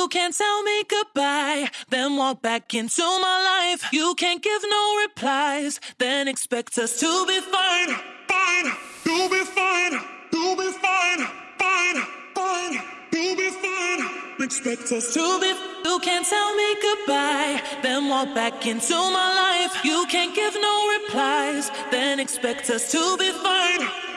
You can't tell me goodbye, then walk back into my life. You can't give no replies, then expect us to be fine. Fine, you'll be fine. You'll be fine. Fine, fine, you'll be fine. Expect us to. Be, you can't tell me goodbye, then walk back into my life. You can't give no replies, then expect us to be fine.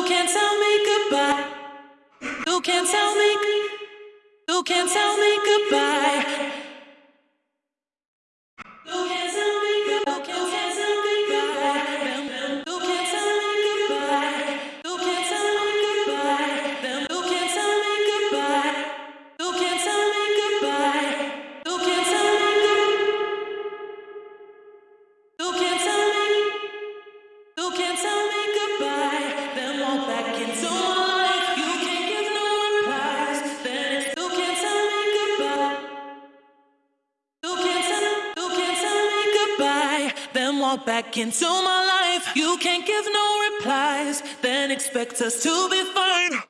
You can't tell me goodbye. You can't tell me. You can't tell me goodbye. Then walk back into my life. You can't give no replies. Then expect us to be fine.